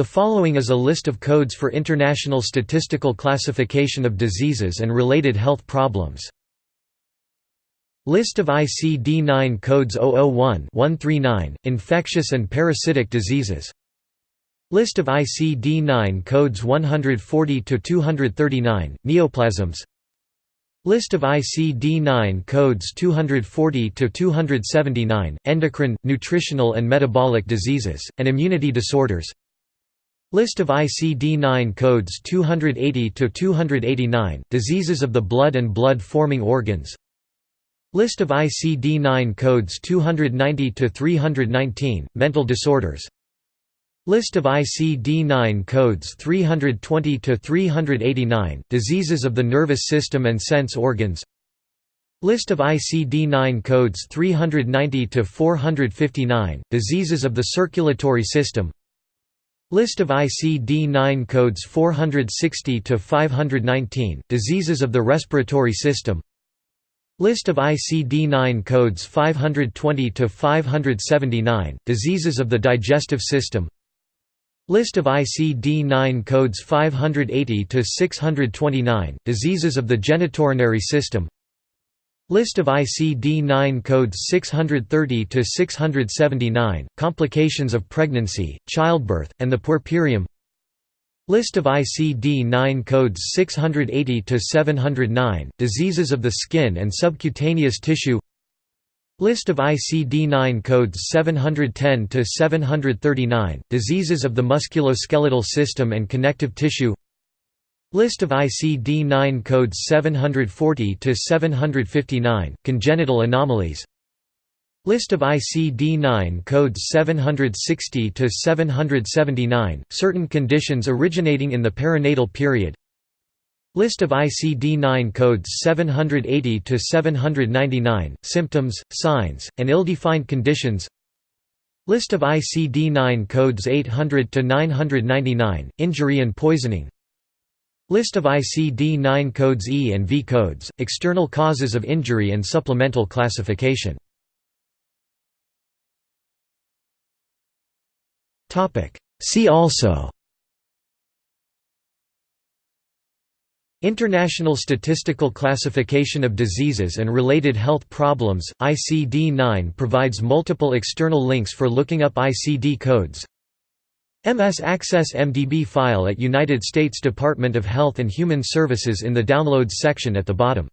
The following is a list of codes for International Statistical Classification of Diseases and Related Health Problems. List of ICD-9 codes 001-139, infectious and parasitic diseases. List of ICD-9 codes 140–239, neoplasms. List of ICD-9 codes 240–279, endocrine, nutritional and metabolic diseases, and immunity disorders List of ICD-9 codes 280–289, diseases of the blood and blood-forming organs. List of ICD-9 codes 290–319, mental disorders. List of ICD-9 codes 320–389, diseases of the nervous system and sense organs. List of ICD-9 codes 390–459, diseases of the circulatory system List of ICD-9 codes 460 to 519 diseases of the respiratory system. List of ICD-9 codes 520 to 579 diseases of the digestive system. List of ICD-9 codes 580 to 629 diseases of the genitourinary system List of ICD-9 codes 630 to 679 complications of pregnancy, childbirth, and the puerperium. List of ICD-9 codes 680 to 709 diseases of the skin and subcutaneous tissue. List of ICD-9 codes 710 to 739 diseases of the musculoskeletal system and connective tissue. List of ICD-9 codes 740 to 759 congenital anomalies. List of ICD-9 codes 760 to 779 certain conditions originating in the perinatal period. List of ICD-9 codes 780 to 799 symptoms, signs, and ill-defined conditions. List of ICD-9 codes 800 to 999 injury and poisoning. List of ICD-9 codes E and V codes, external causes of injury and supplemental classification. See also International Statistical Classification of Diseases and Related Health Problems, ICD-9 provides multiple external links for looking up ICD codes MS Access MDB file at United States Department of Health and Human Services in the Downloads section at the bottom